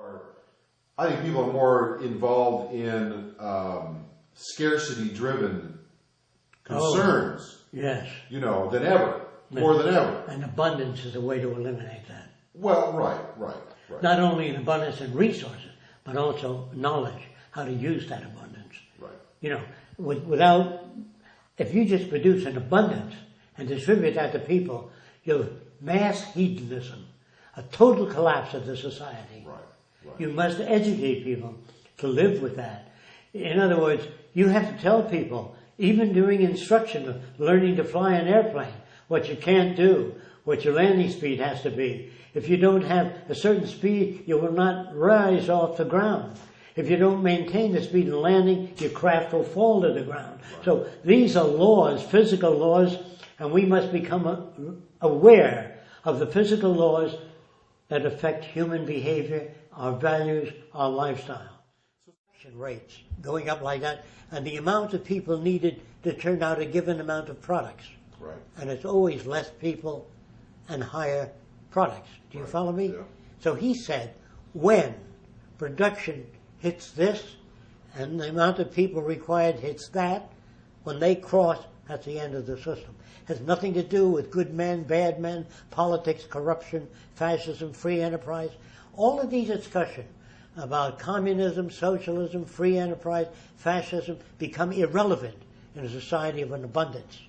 are, I think people are more involved in um, scarcity-driven concerns, Yes. you know, than ever, more than ever. And abundance is a way to eliminate that. Well, right, right, right, Not only in abundance in resources, but also knowledge, how to use that abundance. right. You know, with, without, if you just produce an abundance and distribute that to people, you'll mass hedonism, a total collapse of the society. Right, right. You must educate people to live with that. In other words, you have to tell people, even during instruction of learning to fly an airplane, what you can't do, what your landing speed has to be. If you don't have a certain speed, you will not rise off the ground. If you don't maintain the speed in landing, your craft will fall to the ground. So these are laws, physical laws, and we must become aware of the physical laws that affect human behavior, our values, our lifestyle. Rates going up like that, and the amount of people needed to turn out a given amount of products. Right. And it's always less people and higher products. Do you Right, follow me? yeah. So he said, when production hits this and the amount of people required hits that, when they cross, that's the end of the system. It Has nothing to do with good men, bad men, politics, corruption, fascism, free enterprise. All of these discussions about communism, socialism, free enterprise, fascism become irrelevant in a society of an abundance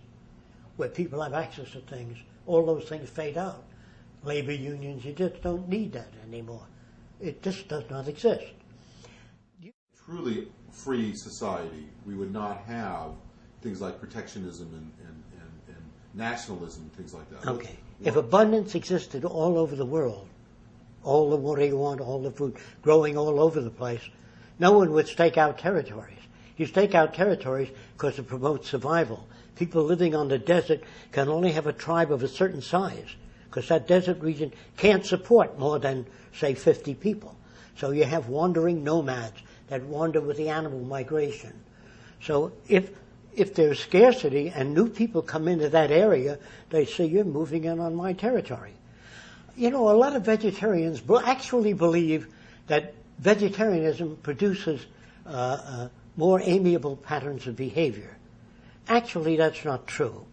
where people have access to things, all those things fade out. Labor unions, you just don't need that anymore. It just does not exist. Truly free society, we would not have things like protectionism and, and, and, and nationalism, things like that. Okay. If abundance existed all over the world, all the water you want, all the food growing all over the place, no one would stake out territories. You stake out territories because it promotes survival. People living on the desert can only have a tribe of a certain size because that desert region can't support more than, say, 50 people. So you have wandering nomads that wander with the animal migration. So if if there's scarcity and new people come into that area, they say you're moving in on my territory. You know, a lot of vegetarians actually believe that vegetarianism produces uh, uh, more amiable patterns of behavior. Actually, that's not true.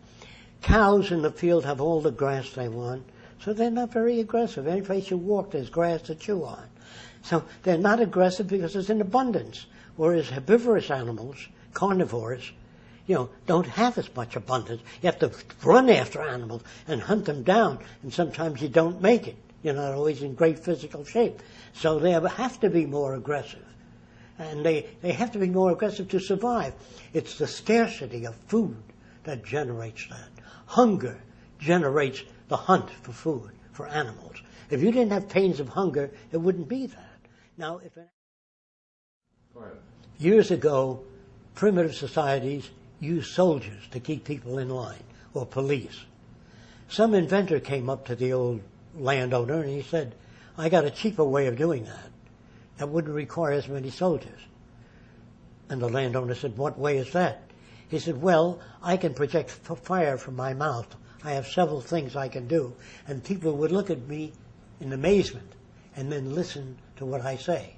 Cows in the field have all the grass they want, so they're not very aggressive. Any place you walk, there's grass to chew on. So they're not aggressive because it's in abundance. Whereas herbivorous animals, carnivores, you know, don't have as much abundance. You have to run after animals and hunt them down, and sometimes you don't make it. You're not always in great physical shape. So they have to be more aggressive. And they, they have to be more aggressive to survive. It's the scarcity of food that generates that. Hunger generates the hunt for food, for animals. If you didn't have pains of hunger, it wouldn't be that. Now, if an Years ago, primitive societies used soldiers to keep people in line, or police. Some inventor came up to the old landowner and he said, I got a cheaper way of doing that. That wouldn't require as many soldiers. And the landowner said, What way is that? He said, Well, I can project fire from my mouth. I have several things I can do. And people would look at me in amazement and then listen to what I say.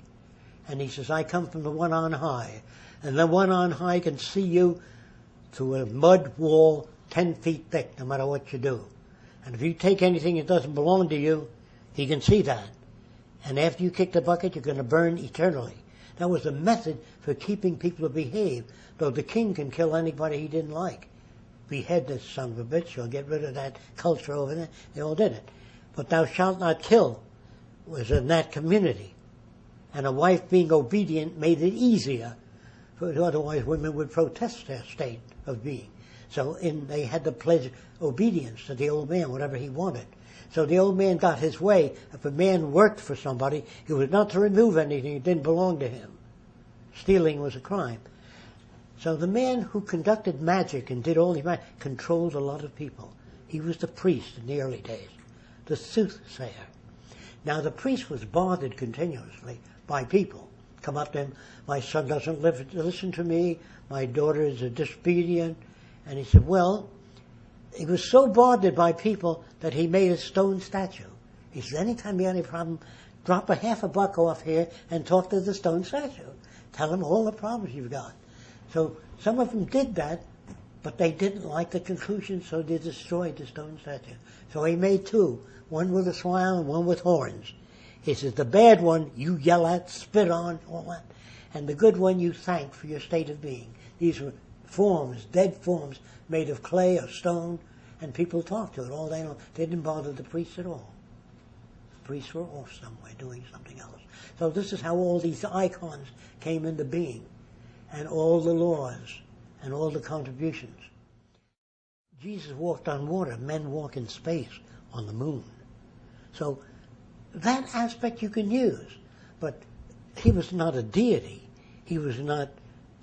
And he says, I come from the one on high. And the one on high can see you through a mud wall 10 feet thick, no matter what you do. And if you take anything that doesn't belong to you, he can see that. And after you kick the bucket, you're going to burn eternally. That was a method for keeping people to behave, though the king can kill anybody he didn't like. Behead this son of a bitch, or get rid of that culture over there. They all did it. But thou shalt not kill was in that community. And a wife being obedient made it easier, otherwise women would protest their state of being. So in, they had to pledge obedience to the old man, whatever he wanted. So the old man got his way. If a man worked for somebody, he was not to remove anything that didn't belong to him. Stealing was a crime. So the man who conducted magic and did all the magic controlled a lot of people. He was the priest in the early days, the soothsayer. Now the priest was bothered continuously by people. Come up to him, my son doesn't live, listen to me, my daughter is a disobedient. And he said, well, he was so bothered by people that he made a stone statue. He says, anytime you have any problem, drop a half a buck off here and talk to the stone statue. Tell him all the problems you've got. So some of them did that, but they didn't like the conclusion, so they destroyed the stone statue. So he made two, one with a smile and one with horns. He says, the bad one you yell at, spit on, all that, and the good one you thank for your state of being. These were forms, dead forms, made of clay or stone, and people talked to it all day long. They didn't bother the priests at all. The priests were off somewhere doing something else. So this is how all these icons came into being, and all the laws, and all the contributions. Jesus walked on water. Men walk in space on the moon. So that aspect you can use, but he was not a deity. He was not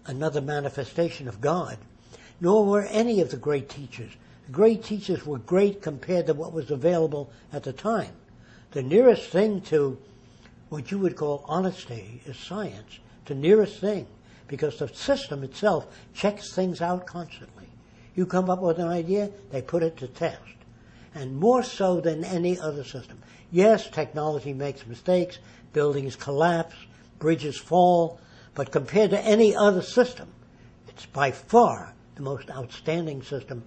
another manifestation of God, nor were any of the great teachers. The great teachers were great compared to what was available at the time. The nearest thing to what you would call honesty is science. The nearest thing, because the system itself checks things out constantly. You come up with an idea, they put it to test. And more so than any other system. Yes, technology makes mistakes, buildings collapse, bridges fall, but compared to any other system, it's by far the most outstanding system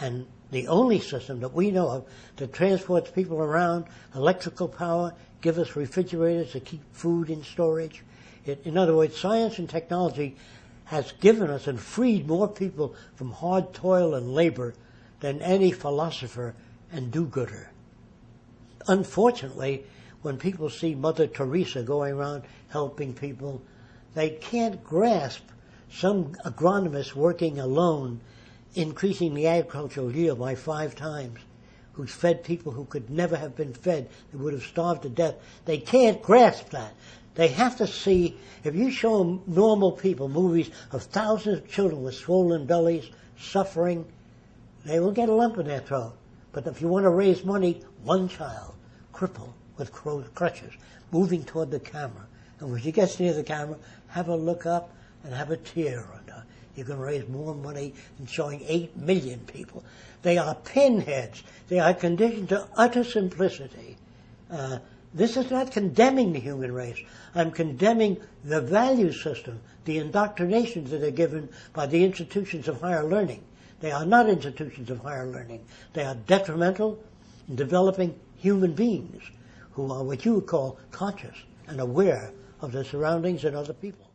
and the only system that we know of that transports people around, electrical power, give us refrigerators to keep food in storage. It, in other words, science and technology has given us and freed more people from hard toil and labor than any philosopher and do-gooder. Unfortunately, when people see Mother Teresa going around helping people, they can't grasp some agronomist working alone, increasing the agricultural yield by five times, who's fed people who could never have been fed, they would have starved to death. They can't grasp that. They have to see, if you show normal people movies of thousands of children with swollen bellies, suffering, they will get a lump in their throat. But if you want to raise money, one child, crippled with crutches, moving toward the camera. And when she gets near the camera, have her look up and have a tear on her. You can raise more money than showing eight million people. They are pinheads. They are conditioned to utter simplicity. Uh, this is not condemning the human race. I'm condemning the value system, the indoctrinations that are given by the institutions of higher learning. They are not institutions of higher learning. They are detrimental developing human beings who are what you would call conscious and aware of their surroundings and other people.